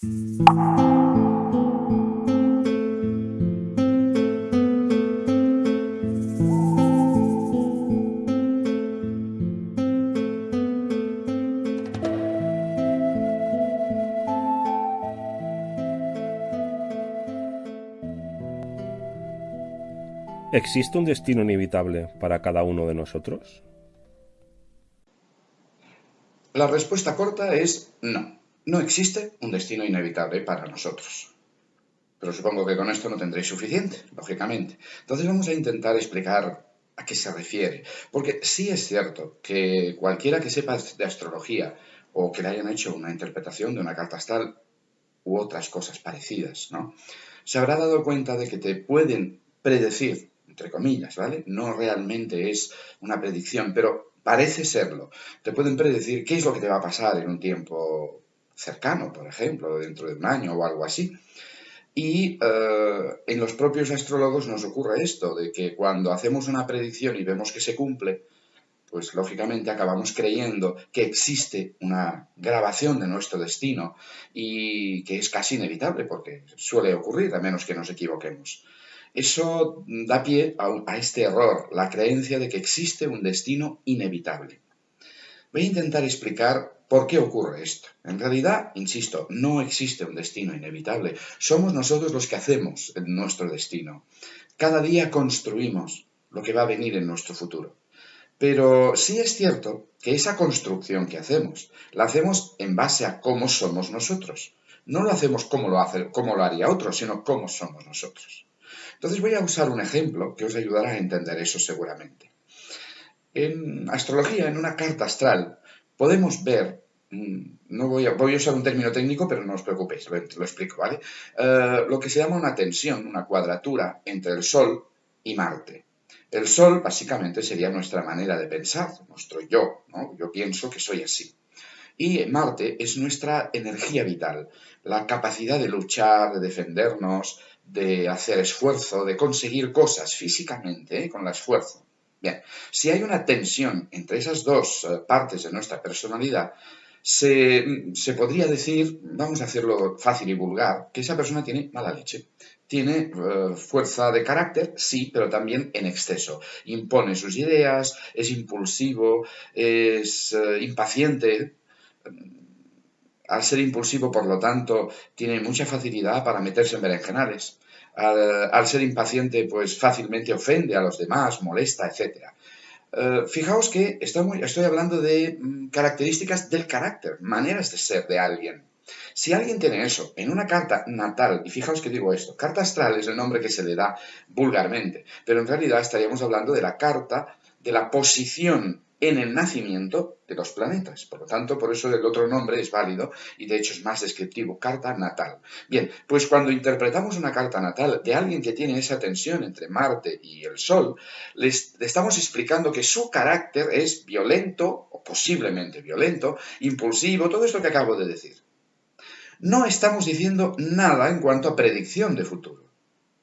¿Existe un destino inevitable para cada uno de nosotros? La respuesta corta es no. No existe un destino inevitable para nosotros. Pero supongo que con esto no tendréis suficiente, lógicamente. Entonces vamos a intentar explicar a qué se refiere. Porque sí es cierto que cualquiera que sepa de astrología o que le hayan hecho una interpretación de una carta astral u otras cosas parecidas, ¿no? Se habrá dado cuenta de que te pueden predecir entre comillas, ¿vale? No realmente es una predicción, pero parece serlo. Te pueden predecir qué es lo que te va a pasar en un tiempo cercano, por ejemplo, dentro de un año o algo así. Y eh, en los propios astrólogos nos ocurre esto, de que cuando hacemos una predicción y vemos que se cumple, pues lógicamente acabamos creyendo que existe una grabación de nuestro destino y que es casi inevitable porque suele ocurrir a menos que nos equivoquemos. Eso da pie a, este error, la creencia de que existe un destino inevitable. Voy a intentar explicar por qué ocurre esto. En realidad, insisto, no existe un destino inevitable. Somos nosotros los que hacemos nuestro destino. Cada día construimos lo que va a venir en nuestro futuro. Pero sí es cierto que esa construcción que hacemos, la hacemos en base a cómo somos nosotros. No lo hacemos como lo, hace, como lo haría otro, sino cómo somos nosotros. Entonces voy a usar un ejemplo que os ayudará a entender eso seguramente. En astrología, en una carta astral, podemos ver, mm, no voy a, usar un término técnico, pero no os preocupéis, lo, explico, ¿vale? Eh, lo que se llama una tensión, una cuadratura entre el Sol y Marte. El Sol básicamente sería nuestra manera de pensar, nuestro yo, ¿no? Yo pienso que soy así. Y Marte es nuestra energía vital, la capacidad de luchar, de defendernos, de hacer esfuerzo, de conseguir cosas físicamente ¿eh? con el esfuerzo. Bien, si hay una tensión entre esas dos eh, partes de nuestra personalidad, se, podría decir, vamos a hacerlo fácil y vulgar, que esa persona tiene mala leche. Tiene eh, fuerza de carácter, sí, pero también en exceso. Impone sus ideas, es impulsivo, es impaciente, al ser impulsivo, por lo tanto, tiene mucha facilidad para meterse en berenjenales. Al, ser impaciente, pues fácilmente ofende a los demás, molesta, etc. Eh, fijaos que estoy, hablando de mm, características del carácter, maneras de ser de alguien. Si alguien tiene eso en una carta natal, y fijaos que digo esto, carta astral es el nombre que se le da vulgarmente, pero en realidad estaríamos hablando de la carta de la posición en el nacimiento de los planetas. Por lo tanto, por eso el otro nombre es válido y de hecho es más descriptivo, carta natal. Bien, pues cuando interpretamos una carta natal de alguien que tiene esa tensión entre Marte y el Sol, le estamos explicando que su carácter es violento o posiblemente violento, impulsivo, todo esto que acabo de decir. No estamos diciendo nada en cuanto a predicción de futuro,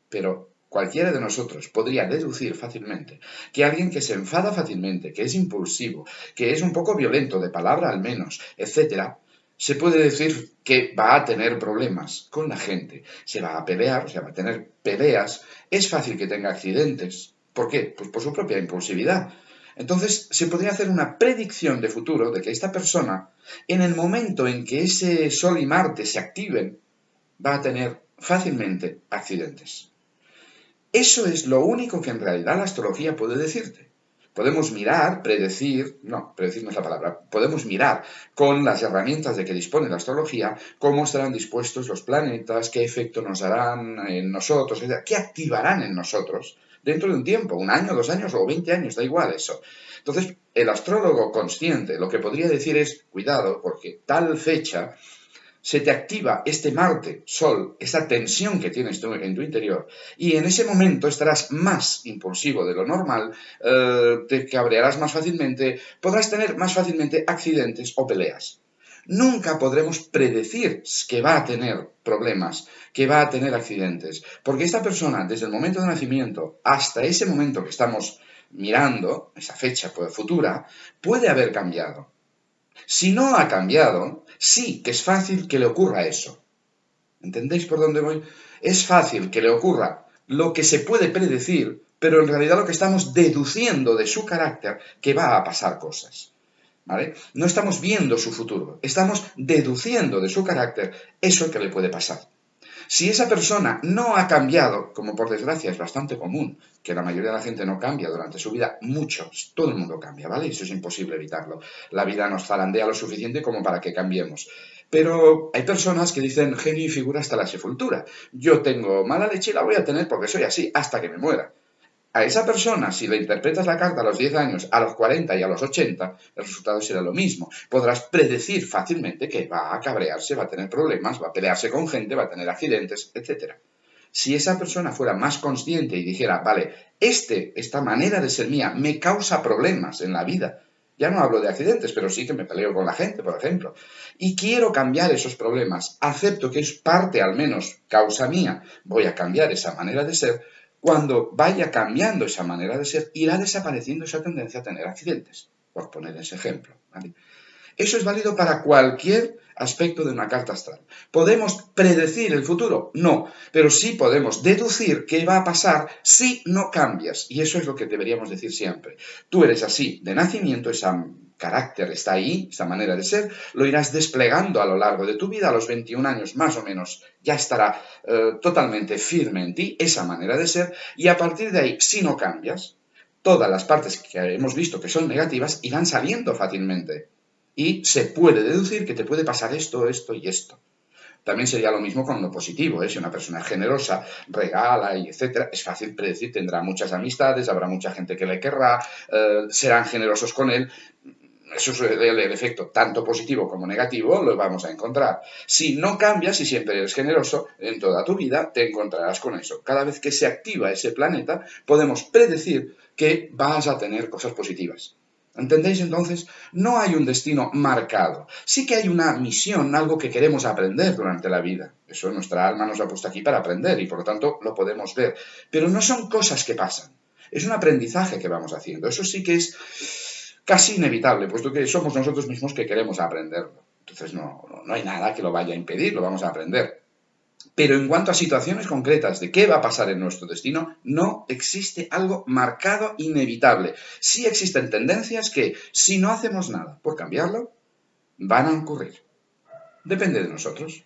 pero Cualquiera de nosotros podría deducir fácilmente que alguien que se enfada fácilmente, que es impulsivo, que es un poco violento, de palabra al menos, etc., se puede decir que va a tener problemas con la gente, se va a pelear, o va a tener peleas, es fácil que tenga accidentes. ¿Por qué? Pues por su propia impulsividad. Entonces, se podría hacer una predicción de futuro de que esta persona, en el momento en que ese Sol y Marte se activen, va a tener fácilmente accidentes. Eso es lo único que en realidad la astrología puede decirte. Podemos mirar, predecir, no, predecir no es la palabra, podemos mirar con las herramientas de que dispone la astrología cómo estarán dispuestos los planetas, qué efecto nos harán en nosotros, qué activarán en nosotros dentro de un tiempo, un año, dos años o veinte años, da igual eso. Entonces, el astrólogo consciente lo que podría decir es, cuidado, porque tal fecha se te activa este Marte, Sol, esa tensión que tienes en tu interior, y en ese momento estarás más impulsivo de lo normal, eh, te cabrearás más fácilmente, podrás tener más fácilmente accidentes o peleas. Nunca podremos predecir que va a tener problemas, que va a tener accidentes, porque esta persona, desde el momento de nacimiento hasta ese momento que estamos mirando, esa fecha futura, puede haber cambiado. Si no ha cambiado, sí que es fácil que le ocurra eso. ¿Entendéis por dónde voy? Es fácil que le ocurra lo que se puede predecir, pero en realidad lo que estamos deduciendo de su carácter que va a pasar cosas. ¿Vale? No estamos viendo su futuro, estamos deduciendo de su carácter eso que le puede pasar. Si esa persona no ha cambiado, como por desgracia es bastante común, que la mayoría de la gente no cambia durante su vida, muchos, todo el mundo cambia, ¿vale? Eso es imposible evitarlo. La vida nos zarandea lo suficiente como para que cambiemos. Pero hay personas que dicen genio y figura hasta la sepultura. Yo tengo mala leche y la voy a tener porque soy así hasta que me muera a esa persona, si le interpretas la carta a los 10 años, a los 40 y a los 80, el resultado será lo mismo. Podrás predecir fácilmente que va a cabrearse, va a tener problemas, va a pelearse con gente, va a tener accidentes, etc. Si esa persona fuera más consciente y dijera, vale, este, esta manera de ser mía me causa problemas en la vida, ya no hablo de accidentes, pero sí que me peleo con la gente, por ejemplo. Y quiero cambiar esos problemas. Acepto que es parte, al menos, causa mía. Voy a cambiar esa manera de ser cuando vaya cambiando esa manera de ser, irá desapareciendo esa tendencia a tener accidentes, por poner ese ejemplo. Eso es válido para cualquier aspecto de una carta astral. ¿Podemos predecir el futuro? No, pero sí podemos deducir qué va a pasar si no cambias. Y eso es lo que deberíamos decir siempre. Tú eres así de nacimiento, esa carácter está ahí, esa manera de ser, lo irás desplegando a lo largo de tu vida, a los 21 años más o menos ya estará eh, totalmente firme en ti esa manera de ser y a partir de ahí, si no cambias, todas las partes que hemos visto que son negativas irán saliendo fácilmente y se puede deducir que te puede pasar esto, esto y esto. También sería lo mismo con lo positivo, ¿eh? si una persona es generosa, regala y etcétera, es fácil predecir, tendrá muchas amistades, habrá mucha gente que le querrá, eh, serán generosos con él, eso es el, efecto tanto positivo como negativo, lo vamos a encontrar. Si no cambias y siempre eres generoso, en toda tu vida te encontrarás con eso. Cada vez que se activa ese planeta, podemos predecir que vas a tener cosas positivas. ¿Entendéis entonces? No hay un destino marcado. Sí que hay una misión, algo que queremos aprender durante la vida. Eso nuestra alma nos ha puesto aquí para aprender y por lo tanto lo podemos ver. Pero no son cosas que pasan. Es un aprendizaje que vamos haciendo. Eso sí que es casi inevitable, puesto que somos nosotros mismos que queremos aprenderlo. Entonces no, no, hay nada que lo vaya a impedir, lo vamos a aprender. Pero en cuanto a situaciones concretas de qué va a pasar en nuestro destino, no existe algo marcado inevitable. Sí existen tendencias que, si no hacemos nada por cambiarlo, van a ocurrir. Depende de nosotros.